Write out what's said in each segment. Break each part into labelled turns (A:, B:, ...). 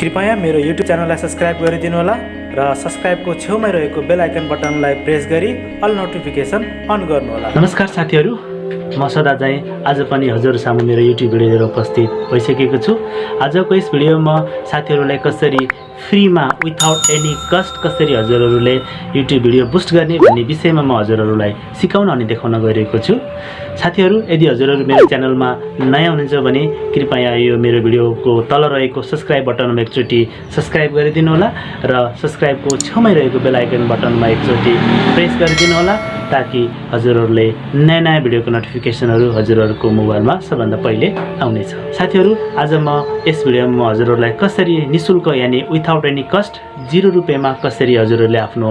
A: कृपया मेरो युट्युब च्यानललाई सब्सक्राइब गरिदिनु होला र सब्सक्राइबको छेउमै रहेको बेल आइकन बटनलाई प्रेस गरी अल नोटिफिकेसन अन गर्नुहोला। नमस्कार साथीहरू। म सदा चाहिँ आज पनि हजुरहरू सामु मेरो युट्युब भिडियो लिएर उपस्थित भइसकेको छु। आजको यस भिडियोमा साथीहरूलाई कसरी फ्रीमा विथाउट एनी कस्ट कसरी हजुरहरूले युट्युब भिडियो बुस्ट गर्ने भन्ने विषयमा म हजुरहरूलाई सिकाउन अनि देखाउन गइरहेको छु। साथीहरू यदि हजुरहरू मेरो च्यानलमा नयाँ हुनुहुन्छ भने कृपया यो मेरो भिडियोको तल रहेको सब्सक्राइब बटनमा एकचोटि सब्सक्राइब गरिदिनु होला र सब्सक्राइबको छेउमै रहेको बेल आइकन बटनमा एकचोटि प्रेस गरिदिनु होला ताकि हजुरहरूले नयाँ नयाँ भिडियोको नोटिफिकेसनहरू हजुरहरूको मोबाइलमा सबभन्दा पहिले आउनेछ। साथीहरू आज म यस भिडियोमा म हजुरहरूलाई कसरी निशुल्क यानि विथाउट एनी कस्ट जिरो रुपियाँमा कसरी हजुरहरूले आफ्नो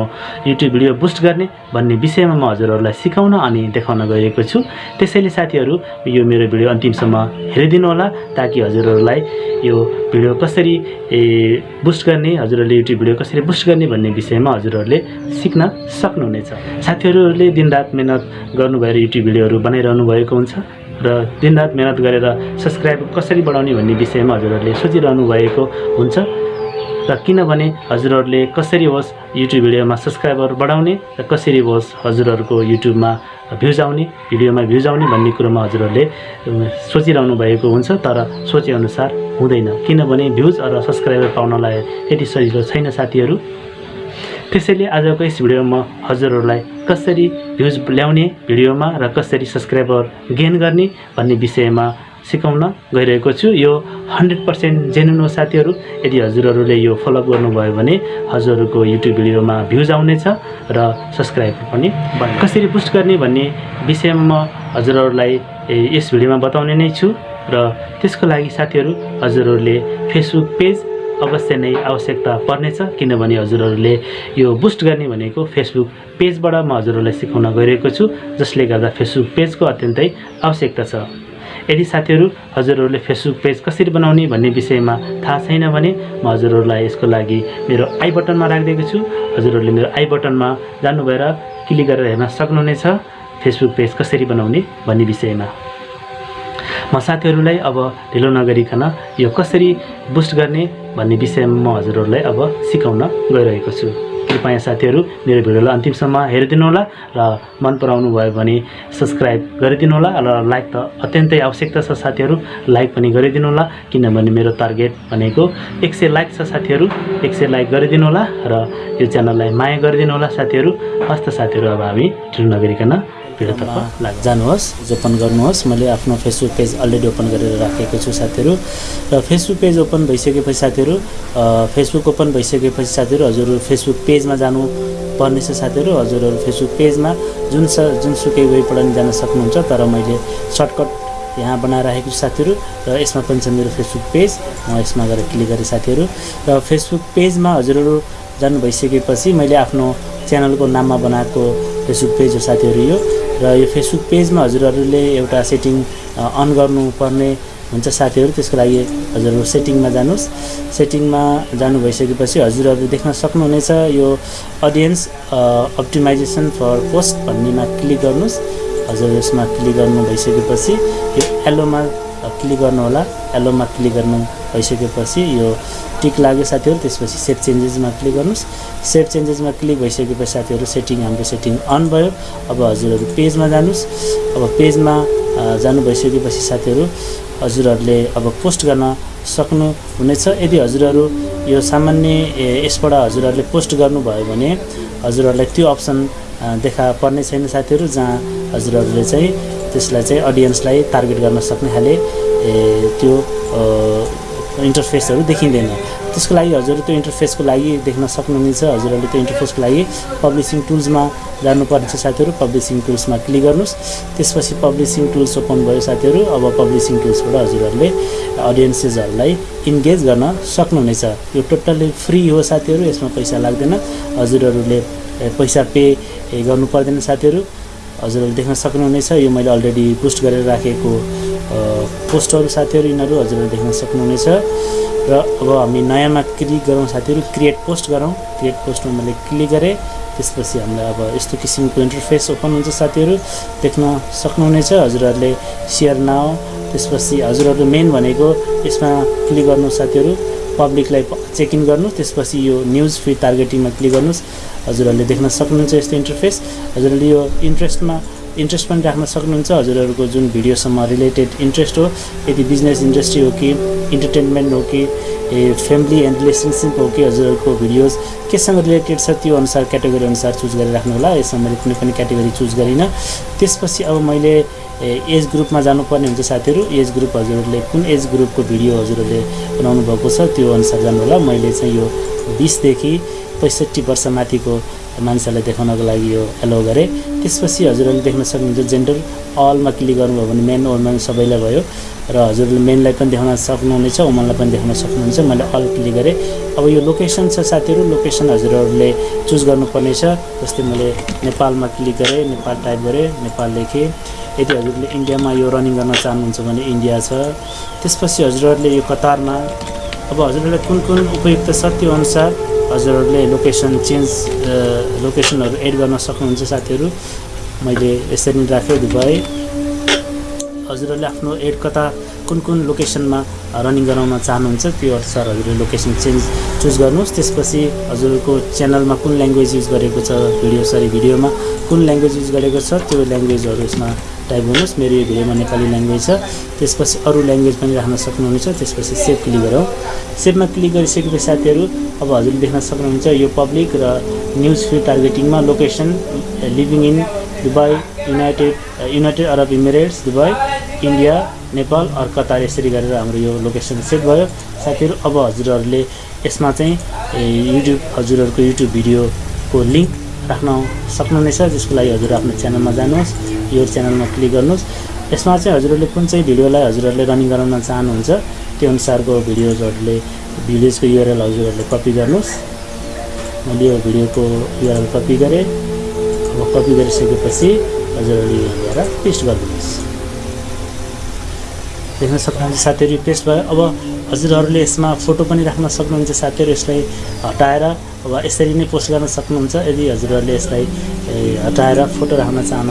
A: युट्युब भिडियो बुस्ट गर्ने भन्ने विषयमा म हजुरहरूलाई सिकाउन अनि देखाउन गइरहेको छु। त्यसैले साथीहरू यो मेरो भिडियो अन्तिमसम्म हेरिदिनु होला ताकि हजुरहरूलाई यो भिडियो कसरी ए बुस्ट गर्ने हजुरहरूले युट्युब भिडियो कसरी बुस्ट गर्ने भन्ने विषयमा हजुरहरूले सिक्न सक्नुहुनेछ। साथीहरूले दिनरात मिहिनेत गर्नु भएर युट्युब भिडियोहरू बनाइरहनु भएको हुन्छ र दिनरात मिहिनेत गरेर सब्सक्राइब कसरी बढाउने भन्ने विषयमा हजुरहरूले सोचिरहनु भएको हुन्छ। र किनभने हजुरहरूले कसरी होस् युट्युब भिडियोमा सब्सक्राइबर बढाउने र कसरी होस् हजुरहरूको युट्युबमा भ्युज आउने भिडियोमा भ्युज आउने भन्ने कुरोमा हजुरहरूले सोचिरहनु भएको हुन्छ तर सोचेअनुसार हुँदैन। किनभने भ्युज र सब्सक्राइबर पाउनलाई यति सजिलो छैन साथीहरू। त्यसैले आजको यस भिडियोमा हजुरहरूलाई कसरी भ्युज ल्याउने भिडियोमा र कसरी सब्सक्राइबर गेन गर्ने भन्ने विषयमा सिकाउन गइरहेको छु। यो हन्ड्रेड पर्सेन्ट जेन्युन हो साथीहरू। यदि हजुरहरूले यो फलो गर्नुभयो भने हजुरहरूको युट्युब भिडियोमा भ्युज आउनेछ र सब्सक्राइबर पनि। कसरी बुस्ट गर्ने भन्ने विषयमा म हजुरहरूलाई यस भिडियोमा बताउने नै छु र त्यसको लागि साथीहरू हजुरहरूले फेसबुक पेज अवश्य नै आवश्यकता पर्नेछ किनभने हजुरहरूले यो बुस्ट गर्ने भनेको फेसबुक पेजबाट म हजुरहरूलाई सिकाउन गइरहेको छु जसले गर्दा फेसबुक पेजको अत्यन्तै आवश्यकता छ। यदि साथीहरू हजुरहरूले फेसबुक पेज कसरी बनाउने भन्ने विषयमा थाहा छैन भने म हजुरहरूलाई यसको लागि मेरो आई बटनमा राखिदिएको छु। हजुरहरूले मेरो आई बटनमा जानु भएर क्लिक गरेर हेर्न सक्नुहुनेछ। फेसबुक पेज कसरी बनाउने भन्ने विषयमा। म साथीहरूलाई अब ढिलो नगरिकन यो कसरी बुस्ट गर्ने भन्ने विषयमा म हजुरहरूलाई अब सिकाउन गइरहेको छु। कृपया साथीहरू मेरो भिडियोलाई अन्तिमसम्म हेरिदिनु होला र मन पराउनु भयो भने सब्सक्राइब गरिदिनु होला र लाइक त अत्यन्तै आवश्यकता छ साथीहरू लाइक पनि गरिदिनु होला किनभने मेरो टार्गेट भनेको एक सय लाइक छ साथीहरू एक सय लाइक गरिदिनु होला र यो च्यानललाई माया गरिदिनु होला साथीहरू। हस्त साथीहरू अब हामी ढिलो नगरिकन भिडियोतर्फ लाग जानुहोस् ओपन गर्नुहोस्। मैले आफ्नो फेसबुक पेज अलरेडी ओपन गरेर राखेको छु साथीहरू। र फेसबुक पेज ओपन भइसकेपछि साथीहरू फेसबुक ओपन भइसकेपछि साथीहरू हजुर फेसबुक पेजमा जानु पर्ने छ साथीहरू। हजुरहरू फेसबुक पेजमा जुन स जुनसुकै वेबबाट नि जान सक्नुहुन्छ तर मैले सर्टकट यहाँ बनाएर राखेको छु साथीहरू। र यसमा पनि छ मेरो फेसबुक पेज म यसमा गएर क्लिक गरेँ साथीहरू। र फेसबुक पेजमा हजुरहरू जानु भइसकेपछि मैले आफ्नो च्यानलको नाममा बनाएको फेसबुक पेज हो साथीहरू यो। र यो फेसबुक पेजमा हजुरहरूले एउटा सेटिङ अन गर्नुपर्ने हुन्छ साथीहरू। त्यसको लागि हजुरहरू सेटिङमा जानुहोस्। सेटिङमा जानु भइसकेपछि हजुरहरू देख्न सक्नुहुनेछ यो अडियन्स अप्टिमाइजेसन फर पोस्ट भन्नेमा क्लिक गर्नुहोस्। हजुर यसमा क्लिक गर्नु भइसकेपछि यो एलोमा क्लिक गर्नुहोला एलोमा क्लिक गर्नु भइसकेपछि यो टिक लाग्यो साथीहरू त्यसपछि सेभ चेन्जेसमा क्लिक गर्नुहोस्। सेभ चेन्जेसमा क्लिक भइसकेपछि साथीहरू सेटिङ हाम्रो सेटिङ अन भयो। अब हजुरहरू पेजमा जानुहोस्। अब पेजमा जानु भइसकेपछि साथीहरू हजुरहरूले अब पोस्ट गर्न सक्नुहुनेछ यदि हजुरहरू यो सामान्य यसबाट हजुरहरूले पोस्ट गर्नुभयो भने हजुरहरूलाई त्यो अप्सन देखा पर्ने छैन साथीहरू जहाँ हजुरहरूले चाहिँ त्यसलाई चाहिँ अडियन्सलाई टार्गेट गर्न सक्ने खाले त्यो इन्टरफेसहरू देखिँदैन। त्यसको लागि हजुर त्यो इन्टरफेसको लागि देख्न सक्नुहुनेछ। हजुरहरूले त्यो इन्टरफेसको लागि पब्लिसिङ टुल्समा जानुपर्नेछ साथीहरू। पब्लिसिङ टुल्समा क्लिक गर्नुहोस्। त्यसपछि पब्लिसिङ टुल्स ओपन भयो साथीहरू। अब पब्लिसिङ टुल्सबाट हजुरहरूले अडियन्सेसहरूलाई इन्गेज गर्न सक्नुहुनेछ। यो टोटल्ली फ्री हो साथीहरू। यसमा पैसा लाग्दैन। हजुरहरूले पैसा पे गर्नु पर्दैन साथीहरू। हजुरहरूले देख्न सक्नुहुनेछ। यो मैले अलरेडी पोस्ट गरेर राखेको पोस्टहरू साथीहरू यिनीहरू हजुरहरूले देख्न सक्नुहुनेछ। र अब हामी नयाँमा क्लिक गरौँ साथीहरू क्रिएट पोस्ट गरौँ। क्रिएट पोस्टमा मैले क्लिक गरेँ। त्यसपछि हामीलाई अब यस्तो किसिमको इन्टरफेस ओपन हुन्छ साथीहरू देख्न सक्नुहुनेछ। हजुरहरूले सेयर नाउ त्यसपछि हजुरहरू मेन भनेको यसमा क्लिक गर्नु साथीहरू। पब्लिकलाई चेक इन गर्नु त्यसपछि यो न्युज फिड टार्गेटिङमा क्लिक गर्नुहोस्। हजुरहरूले देख्न सक्नुहुन्छ यस्तो इन्टरफेस हजुरहरूले यो इन्ट्रेस्टमा इन्ट्रेस्ट पनि राख्न सक्नुहुन्छ? हजुरहरूको जुन भिडियोसँग रिलेटेड इन्ट्रेस्ट हो यदि बिजनेस इन्डस्ट्री हो कि इन्टरटेनमेन्ट हो कि ए फ्यामिली एन्ड रिलेसनसिप हो कि हजुरहरूको भिडियोज केसँग रिलेटेड छ त्यो अनुसार क्याटेगोरी अनुसार चुज गरेर राख्नु होला यसमा मैले कुनै पनि क्याटेगोरी चुज गरिनँ। त्यसपछि अब मैले एज ग्रुपमा जानुपर्ने हुन्छ साथीहरू। एज ग्रुप हजुरहरूले कुन एज ग्रुपको भिडियो हजुरहरूले बनाउनु भएको छ त्यो अनुसार जानु होला मैले चाहिँ यो बिसदेखि पैँसठी वर्ष माथिको मान्छेलाई देखाउनको लागि यो एलो गरेँ। त्यसपछि हजुरहरूले देख्न सक्नुहुन्छ जेन्डर अलमा क्लिक गर्नुभयो भने मेन वुमेन सबैलाई भयो। र हजुरले मेनलाई पनि देखाउन सक्नुहुनेछ वुमनलाई पनि देखाउन सक्नुहुन्छ। मैले अल क्लिक गरेँ। अब यो लोकेसन छ साथीहरू लोकेसन हजुरहरूले चुज गर्नुपर्नेछ। जस्तै मैले नेपालमा क्लिक गरेँ नेपाल टाइप गरेँ नेपाल लेखेँ। यदि हजुरले इन्डियामा यो रनिङ गर्न चाहनुहुन्छ भने इन्डिया छ। त्यसपछि हजुरहरूले यो कतारमा। अब हजुरहरूलाई कुन कुन उपयुक्त छ त्यो अनुसार हजुरहरूले लोकेसन चेन्ज लोकेसनहरू एड गर्न सक्नुहुन्छ साथीहरू। मैले यसरी नै राखेँ दुबई हजुरहरूले आफ्नो एड कता कुन कुन लोकेसनमा रनिङ गराउन चाहनुहुन्छ त्यो अनुसार हजुरले लोकेसन चेन्ज चुज गर्नुहोस्। त्यसपछि हजुरको च्यानलमा कुन ल्याङ्ग्वेज युज गरेको छ भिडियो सरी भिडियोमा कुन ल्याङ्ग्वेज युज गरेको छ त्यो ल्याङ्ग्वेजहरू यसमा टाइप गर्नुहोस् मेरो यो भिडियोमा नेपाली ल्याङ्ग्वेज छ। त्यसपछि अरू ल्याङ्ग्वेज पनि राख्न सक्नुहुनेछ। त्यसपछि सेभ क्लिक गरौँ। सेभमा क्लिक गरिसकेपछि साथीहरू अब हजुरले देख्न सक्नुहुन्छ यो पब्लिक र news feed टार्गेटिङमा location living in Dubai United United Arab Emirates Dubai India Nepal or Qatar यसरी गरेर हाम्रो यो लोकेसन सेट भयो। साथीहरू अब हजुरहरूले यसमा चाहिँ युट्युब हजुरहरूको युट्युब भिडियोको लिङ्क राख्न सक्नुहुनेछ जसको लागि हजुर आफ्नो च्यानलमा जानुहोस् यो च्यानलमा क्लिक गर्नुहोस्। यसमा चाहिँ हजुरहरूले कुन चाहिँ भिडियोलाई हजुरहरूले रनिङ गराउन चाहनुहुन्छ त्यो अनुसारको भिडियोजहरूले भिडियोजको युआरएल हजुरहरूले कपी गर्नुहोस्। मैले यो भिडियोको युआरएल कपी गरेँ। अब कपी गरिसकेपछि हजुरहरूले यो ल्याएर पेस्ट गरिदिनुहोस्। देख्न सक्नुहुन्छ साथीहरू पेस्ट भयो। अब हजुरहरूले यसमा फोटो पनि राख्न सक्नुहुन्छ साथीहरू यसलाई हटाएर अब यसरी नै पोस्ट गर्न सक्नुहुन्छ। यदि हजुरहरूले यसलाई हटाएर फोटो राख्न चाहन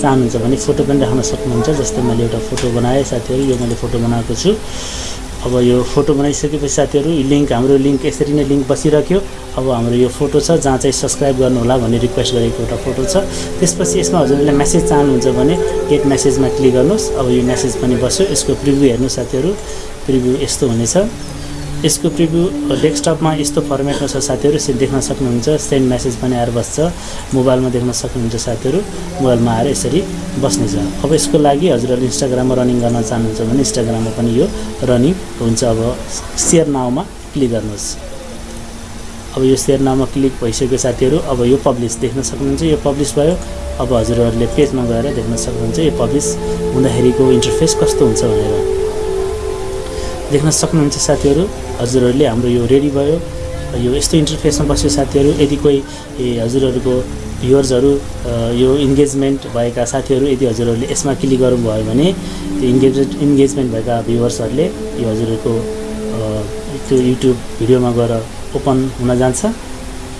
A: चाहनुहुन्छ भने फोटो पनि राख्न सक्नुहुन्छ जस्तै मैले एउटा फोटो बनाएँ साथीहरू यो मैले फोटो बनाएको छु। अब यो फोटो बनाइसकेपछि साथीहरू लिङ्क हाम्रो लिङ्क यसरी नै लिङ्क बसिराख्यो अब हाम्रो यो फोटो छ जहाँ चाहिँ सब्सक्राइब गर्नु होला भन्ने रिक्वेस्ट गरेको एउटा फोटो छ। त्यसपछि यसमा हजुरले म्यासेज चाहनुहुन्छ भने गेट म्यासेजमा क्लिक गर्नुहोस्। अब यो म्यासेज पनि बस्यो। यसको प्रिभ्यू हेर्नु साथीहरू। प्रिभ्यू यस्तो हुनेछ। यसको प्रिभ्यू डेस्कटपमा यस्तो फर्मेटमा छ साथीहरू यसरी देख्न सक्नुहुन्छ। सेन्ड म्यासेज पनि आएर बस्छ। मोबाइलमा देख्न सक्नुहुन्छ साथीहरू। मोबाइलमा आएर यसरी बस्नेछ। अब यसको लागि हजुरहरूले इन्स्टाग्राममा रनिङ गर्न चाहनुहुन्छ भने इन्स्टाग्राममा पनि यो रनिङ हुन्छ। अब सेयर नाउमा क्लिक गर्नुहोस्। अब यो सेयर नाउमा क्लिक भइसक्यो साथीहरू अब यो पब्लिस देख्न सक्नुहुन्छ। यो पब्लिस भयो। अब हजुरहरूले पेजमा गएर देख्न सक्नुहुन्छ यो पब्लिस हुँदाखेरिको इन्टरफेस कस्तो हुन्छ भनेर। देख्न सक्नुहुन्छ साथीहरू। हजुरहरूले हाम्रो यो रेडी भयो यो यस्तो इन्टरफेसमा बस्यो साथीहरू। यदि कोही हजुरहरूको भ्युवर्सहरू यो इन्गेजमेन्ट भएका साथीहरू यदि हजुरहरूले यसमा क्लिक गर्नुभयो भने त्यो इन्गेज इन्गेजमेन्ट भएका भ्युवर्सहरूले यो हजुरहरूको त्यो युट्युब भिडियोमा गएर ओपन हुन जान्छ।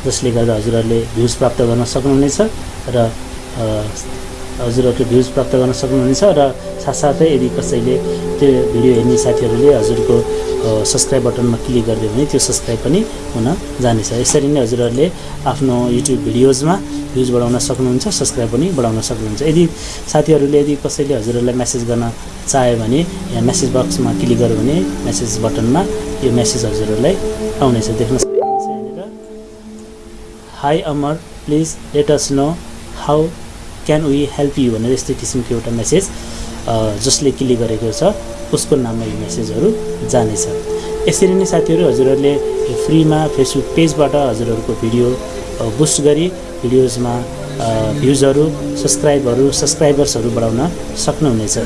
A: जसले गर्दा हजुरहरूले भ्युज प्राप्त गर्न सक्नुहुनेछ र हजुरहरूले भ्युज प्राप्त गर्न सक्नुहुनेछ र साथसाथै यदि कसैले त्यो भिडियो हेर्ने साथीहरूले हजुरको सब्सक्राइब बटनमा क्लिक गरिदियो भने त्यो सब्सक्राइब पनि हुन जानेछ। यसरी नै हजुरहरूले आफ्नो युट्युब भिडियोजमा भ्युज बढाउन सक्नुहुन्छ सब्सक्राइब पनि बढाउन सक्नुहुन्छ। यदि साथीहरूले यदि कसैले हजुरहरूलाई मेसेज गर्न चाह्यो भने यहाँ मेसेज बक्समा क्लिक गर्यो भने मेसेज बटनमा यो मेसेज हजुरहरूलाई आउनेछ। देख्न सक्नुहुन्छ यहाँनिर। Hi Amar please let us know how can we help you भनेर यस्तो किसिमको एउटा मेसेज जसले क्लिक गरेको छ उसको नाममा यो मेसेजहरू जानेछ। यसरी नै साथीहरू हजुरहरूले फ्रीमा फेसबुक पेजबाट हजुरहरूको भिडियो बुस्ट गरी भिडियोजमा भ्युजहरू सब्सक्राइबहरू सब्सक्राइबर्सहरू बढाउन सक्नुहुनेछ।